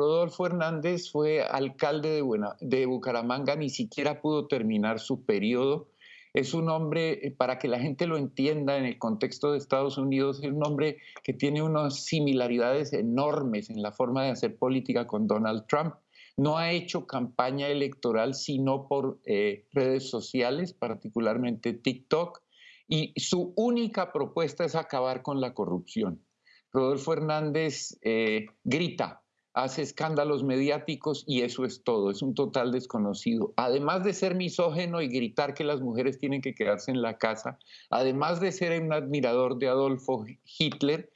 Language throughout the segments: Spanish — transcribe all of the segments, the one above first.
Rodolfo Hernández fue alcalde de, de Bucaramanga, ni siquiera pudo terminar su periodo. Es un hombre, eh, para que la gente lo entienda en el contexto de Estados Unidos, es un hombre que tiene unas similaridades enormes en la forma de hacer política con Donald Trump. No ha hecho campaña electoral sino por eh, redes sociales, particularmente TikTok, y su única propuesta es acabar con la corrupción. Rodolfo Hernández eh, grita, hace escándalos mediáticos y eso es todo, es un total desconocido. Además de ser misógeno y gritar que las mujeres tienen que quedarse en la casa, además de ser un admirador de Adolfo Hitler,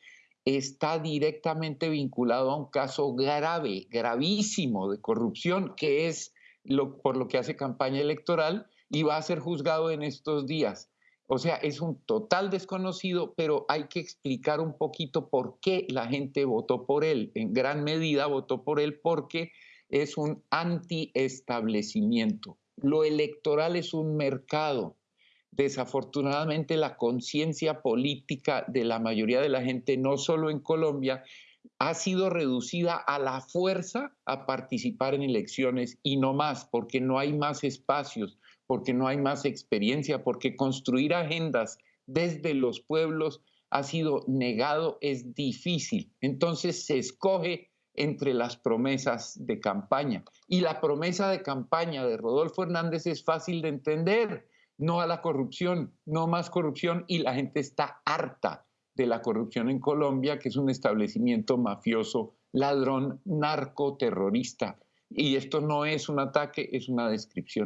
está directamente vinculado a un caso grave, gravísimo de corrupción, que es lo, por lo que hace campaña electoral y va a ser juzgado en estos días. O sea, es un total desconocido, pero hay que explicar un poquito por qué la gente votó por él. En gran medida votó por él porque es un anti-establecimiento. Lo electoral es un mercado. Desafortunadamente la conciencia política de la mayoría de la gente, no solo en Colombia, ha sido reducida a la fuerza a participar en elecciones y no más, porque no hay más espacios, porque no hay más experiencia, porque construir agendas desde los pueblos ha sido negado, es difícil. Entonces se escoge entre las promesas de campaña. Y la promesa de campaña de Rodolfo Hernández es fácil de entender. No a la corrupción, no más corrupción y la gente está harta de la corrupción en Colombia, que es un establecimiento mafioso, ladrón, narcoterrorista. Y esto no es un ataque, es una descripción.